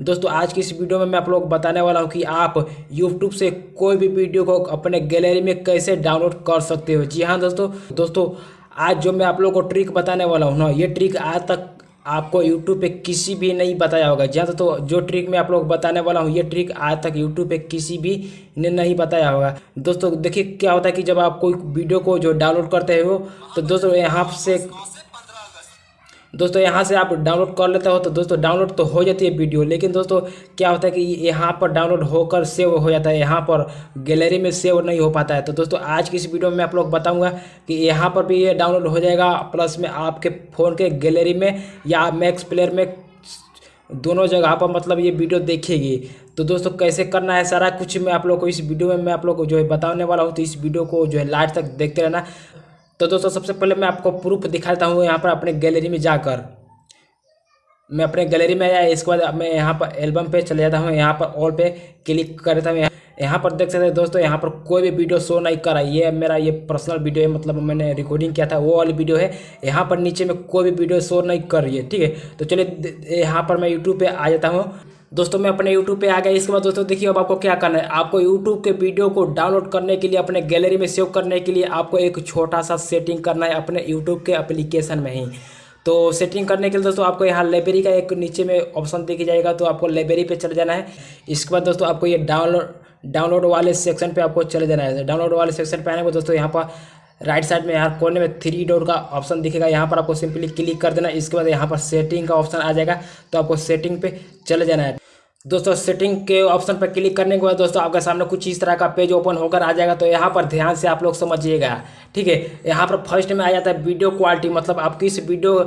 दोस्तों, आज की इस वीडियो में मैं आप लोग बताने वाला हूँ कि आप यूट्यूब से कोई भी वीडियो को अपने गैलरी में कैसे डाउनलोड कर सकते हो। जी हाँ दोस्तों। दोस्तों, आज जो मैं आप लोग को ट्रिक बताने वाला हूँ ना, ये ट्रिक आज तक आपको यूट्यूब पे किसी भी नहीं बताया होगा। जी हाँ तो जो ट्रिक मैं आप लोग बताने वाला हूँ, ये ट्रिक आज तक यूट्यूब पे किसी भी ने नहीं बताया होगा। दोस्तों, देखिए क्या होता है कि जब आप कोई वीडियो को जो डाउनलोड करते हो तो दोस्तों, यहाँ से दोस्तों, यहाँ से आप डाउनलोड कर लेते हो तो दोस्तों डाउनलोड तो हो जाती है वीडियो लेकिन दोस्तों, क्या होता है कि यहाँ पर डाउनलोड होकर सेव हो जाता है, यहाँ पर गैलरी में सेव नहीं हो पाता है। तो दोस्तों, आज की इस वीडियो में आप लोग बताऊँगा कि यहाँ पर भी ये डाउनलोड हो जाएगा प्लस में आपके फ़ोन के गैलरी में या मैक्स प्लेयर में दोनों जगह पर मतलब ये वीडियो देखेगी। तो दोस्तों, कैसे करना है सारा कुछ मैं आप लोग को इस वीडियो में मैं आप लोग को जो है बताने वाला हूँ। तो इस वीडियो को जो है लास्ट तक देखते रहना। तो दोस्तों, सबसे पहले मैं आपको प्रूफ दिखाता हूँ यहाँ पर अपने गैलरी में जाकर। मैं अपने गैलरी में आया, इसके बाद मैं यहाँ पर एल्बम पे चले जाता हूँ, यहाँ पर ऑल पे क्लिक कर देता हूँ। यहाँ पर देख सकते हैं दोस्तों, यहाँ पर कोई भी वीडियो शो नहीं कर। रहा ये मेरा ये पर्सनल वीडियो है मतलब मैंने रिकॉर्डिंग किया था, वो वाली वीडियो है। यहाँ पर नीचे में कोई भी वीडियो शो नहीं कर रही है, ठीक है? तो चलिए, यहाँ पर मैं यूट्यूब पर आ जाता हूँ। दोस्तों, मैं अपने यूट्यूब पे आ गया। इसके बाद दोस्तों, देखिए अब आपको क्या करना है। आपको यूट्यूब के वीडियो को डाउनलोड करने के लिए, अपने गैलरी में सेव करने के लिए आपको एक छोटा सा सेटिंग करना है अपने यूट्यूब के एप्लीकेशन में ही। तो सेटिंग करने के लिए दोस्तों, आपको यहाँ लाइब्रेरी का एक नीचे में ऑप्शन दिख जाएगा तो आपको लाइब्रेरी पे चले जाना है। इसके बाद दोस्तों, आपको ये डाउनलोड डाउनलोड वाले सेक्शन पे आपको चले जाना है। डाउनलोड वाले सेक्शन पे आने को दोस्तों, यहाँ पर राइट साइड में यहाँ कोने में थ्री डोर का ऑप्शन दिखेगा। यहाँ पर आपको सिंपली क्लिक कर देना। इसके बाद यहाँ पर सेटिंग का ऑप्शन आ जाएगा। तो आपको सेटिंग पे चले जाना है। दोस्तों सेटिंग के ऑप्शन पर क्लिक करने के बाद दोस्तों, आपके सामने कुछ इस तरह का पेज ओपन होकर आ जाएगा। तो यहाँ पर ध्यान से आप लोग समझिएगा, ठीक है? यहाँ पर फ़र्स्ट में आ जाता है वीडियो क्वालिटी मतलब आप किस वीडियो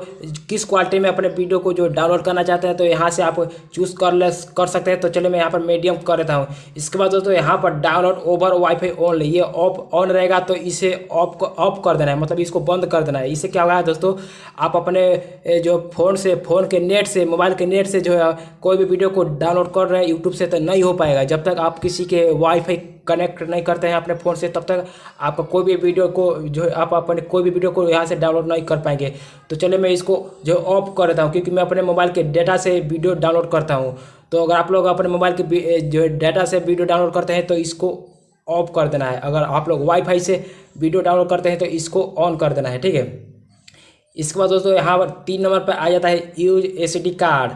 किस क्वालिटी में अपने वीडियो को जो डाउनलोड करना चाहते हैं तो यहाँ से आप चूज़ कर ले, कर सकते हैं। तो चलिए मैं यहाँ पर मीडियम कर देता हूँ। इसके बाद दोस्तों, यहाँ पर डाउनलोड ओवर वाईफाई ऑन ये ऑफ़ ऑन रहेगा तो इसे ऑफ़ ऑफ़ कर देना है मतलब इसको बंद कर देना है। इससे क्या होगा दोस्तों, आप अपने जो फ़ोन से फ़ोन के नेट से मोबाइल के नेट से जो है, कोई भी वीडियो को डाउनलोड कर रहे हैं यूट्यूब से तो नहीं हो पाएगा। जब तक आप किसी के वाईफाई कनेक्ट नहीं करते हैं अपने फ़ोन से, तब तक आपका कोई भी वीडियो को जो आप अपने कोई भी वीडियो को यहाँ से डाउनलोड नहीं कर पाएँगे। तो चलिए मैं इसको जो ऑफ़ कर देता हूँ, क्योंकि मैं अपने मोबाइल के डेटा से वीडियो डाउनलोड करता हूँ। तो अगर आप लोग अपने मोबाइल के जो डेटा से वीडियो डाउनलोड करते हैं तो इसको ऑफ़ कर देना है। अगर आप लोग वाईफाई से वीडियो डाउनलोड करते हैं तो इसको ऑन कर देना है, ठीक है? इसके बाद दोस्तों, यहाँ पर तीन नंबर पर आ जाता है यूज़ एस कार्ड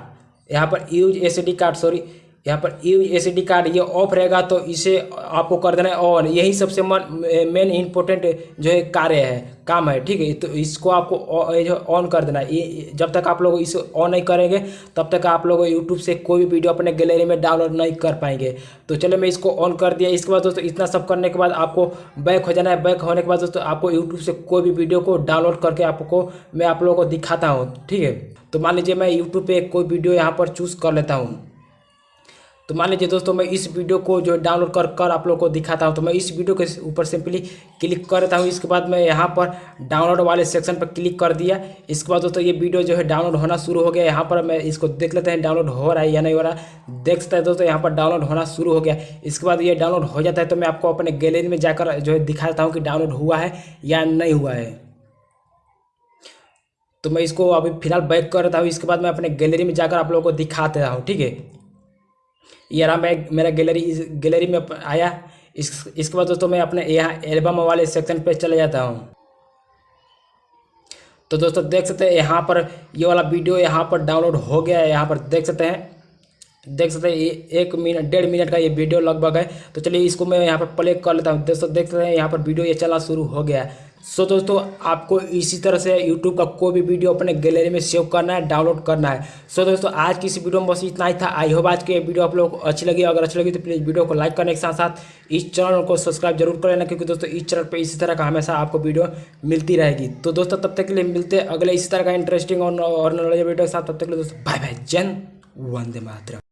यहाँ पर यूज़ एस कार्ड सॉरी यहाँ पर यू एस कार्ड ये ऑफ़ रहेगा तो इसे आपको कर देना है ऑन यही सबसे मेन इंपॉर्टेंट जो है कार्य है, काम है, ठीक है? तो इसको आपको ऑन कर देना है। जब तक आप लोग इसे ऑन नहीं करेंगे, तब तक आप लोग यूट्यूब से कोई भी वीडियो अपने गैलरी में डाउनलोड नहीं कर पाएँगे। तो चलो मैं इसको ऑन कर दिया। इसके बाद दोस्तों, इतना सब करने के बाद आपको बैक हो जाना है। बैक होने के बाद दोस्तों, आपको यूट्यूब से कोई भी वीडियो को डाउनलोड करके आपको मैं आप लोगों को दिखाता हूँ, ठीक है? तो मान लीजिए मैं यूट्यूब पर कोई वीडियो यहाँ पर चूज़ कर लेता हूँ। तो मान लीजिए दोस्तों, मैं इस वीडियो को जो डाउनलोड कर कर आप लोग को दिखाता हूँ तो मैं इस वीडियो के ऊपर सिंपली क्लिक कर देता हूँ। इसके बाद मैं यहाँ पर डाउनलोड वाले सेक्शन पर क्लिक कर दिया। इसके बाद दोस्तों, ये वीडियो जो है डाउनलोड होना शुरू हो गया। यहाँ पर मैं इसको देख लेते हैं डाउनलोड हो रहा है या नहीं हो रहा। देख सकते हैं दोस्तों, यहाँ पर डाउनलोड होना शुरू हो गया। इसके बाद ये डाउनलोड हो जाता है तो मैं आपको अपने गैलरी में जाकर जो है दिखा देता हूँ कि डाउनलोड हुआ है या नहीं हुआ है। तो मैं इसको अभी फ़िलहाल बैक कर रहा हूँ। इसके बाद मैं अपने गैलरी में जाकर आप लोगों को दिखा देता हूँ, ठीक है? ये रहा मैं, मेरा गैलरी, इस गैलरी में आया। इस, इसके बाद दोस्तों मैं अपने यहाँ एल्बम वाले सेक्शन पे चले जाता हूँ। तो दोस्तों देख सकते हैं यहाँ पर ये वाला वीडियो यहाँ पर डाउनलोड हो गया है, यहाँ पर देख सकते हैं। देख सकते हैं एक मिनट, डेढ़ मिनट का ये वीडियो लगभग है। तो चलिए, इसको मैं यहाँ पर प्ले कर लेता हूँ। दोस्तों, देख सकते हैं, यहाँ पर वीडियो ये चलना शुरू हो गया है। सो दोस्तों, आपको इसी तरह से यूट्यूब का कोई भी वीडियो अपने गैलरी में सेव करना है डाउनलोड करना है। सो दोस्तों, आज की इस वीडियो में बस इतना ही था। आई होप आज की वीडियो आप लोग अच्छी लगी। अगर अच्छी लगी तो प्लीज़ वीडियो को लाइक करने के साथ साथ इस चैनल को सब्सक्राइब ज़रूर कर लेना, क्योंकि दोस्तों, इस चैनल पर इसी तरह का हमेशा आपको वीडियो मिलती रहेगी। तो दोस्तों, तब तक के लिए मिलते अगले इसी तरह का इंटरेस्टिंग और नॉलेज वीडियो के साथ। तब तक के लिए दोस्तों बाय बाय जन वंदे मातरम।